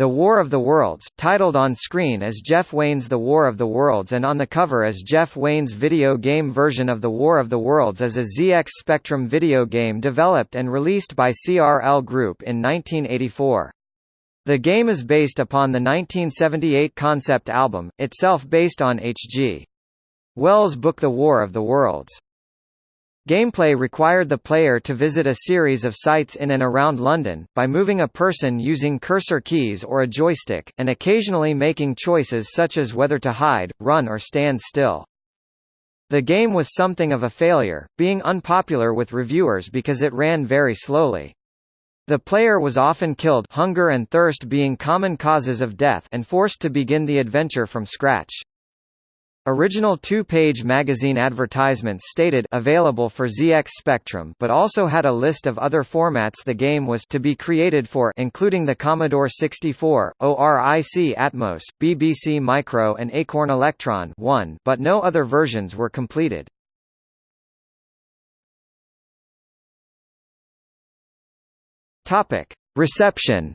The War of the Worlds, titled on screen as Jeff Wayne's The War of the Worlds and on the cover as Jeff Wayne's video game version of The War of the Worlds is a ZX Spectrum video game developed and released by CRL Group in 1984. The game is based upon the 1978 concept album, itself based on H.G. Wells' book The War of the Worlds. Gameplay required the player to visit a series of sites in and around London, by moving a person using cursor keys or a joystick, and occasionally making choices such as whether to hide, run or stand still. The game was something of a failure, being unpopular with reviewers because it ran very slowly. The player was often killed hunger and thirst being common causes of death and forced to begin the adventure from scratch. Original two-page magazine advertisements stated available for ZX Spectrum but also had a list of other formats the game was to be created for including the Commodore 64, ORIC Atmos, BBC Micro and Acorn Electron 1 but no other versions were completed. Reception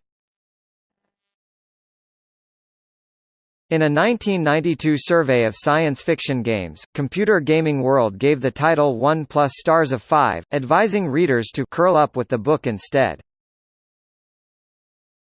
In a 1992 survey of science fiction games, Computer Gaming World gave the title 1 plus stars of 5, advising readers to curl up with the book instead.